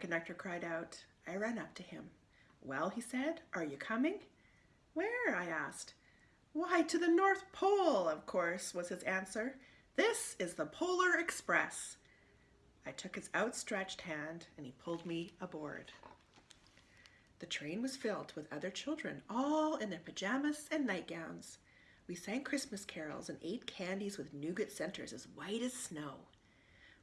conductor cried out. I ran up to him. Well, he said, are you coming? Where? I asked. Why, to the North Pole, of course, was his answer. This is the Polar Express. I took his outstretched hand and he pulled me aboard. The train was filled with other children, all in their pajamas and nightgowns. We sang Christmas carols and ate candies with nougat centers as white as snow.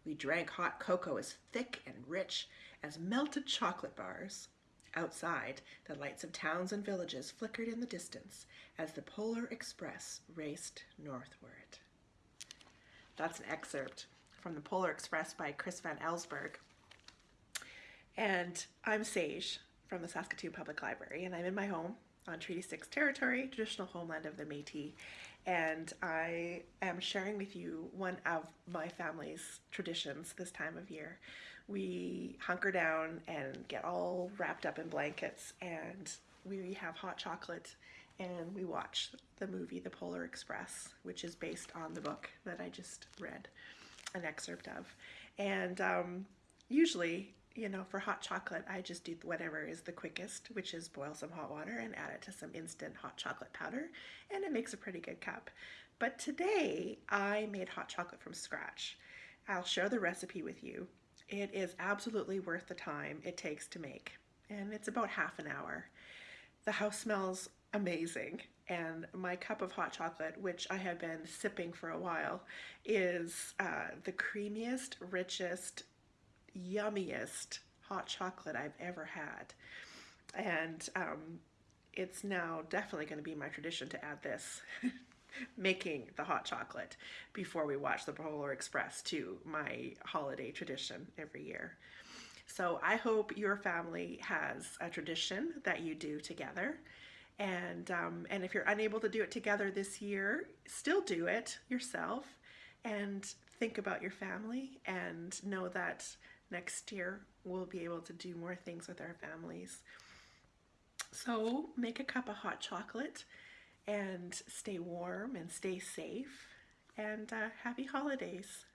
We drank hot cocoa as thick and rich as melted chocolate bars. Outside, the lights of towns and villages flickered in the distance as the Polar Express raced northward. That's an excerpt from the Polar Express by Chris Van Allsburg. And I'm Sage from the Saskatoon Public Library, and I'm in my home on Treaty 6 territory, traditional homeland of the Métis. And I am sharing with you one of my family's traditions this time of year. We hunker down and get all wrapped up in blankets, and we have hot chocolate and we watch the movie The Polar Express, which is based on the book that I just read an excerpt of. And um, usually, you know, for hot chocolate, I just do whatever is the quickest, which is boil some hot water and add it to some instant hot chocolate powder, and it makes a pretty good cup. But today, I made hot chocolate from scratch. I'll share the recipe with you. It is absolutely worth the time it takes to make, and it's about half an hour. The house smells amazing and my cup of hot chocolate, which I have been sipping for a while, is uh, the creamiest, richest, yummiest hot chocolate I've ever had. And um, it's now definitely going to be my tradition to add this, making the hot chocolate before we watch the Polar Express to my holiday tradition every year. So I hope your family has a tradition that you do together and, um, and if you're unable to do it together this year, still do it yourself and think about your family and know that next year we'll be able to do more things with our families. So make a cup of hot chocolate and stay warm and stay safe and uh, happy holidays.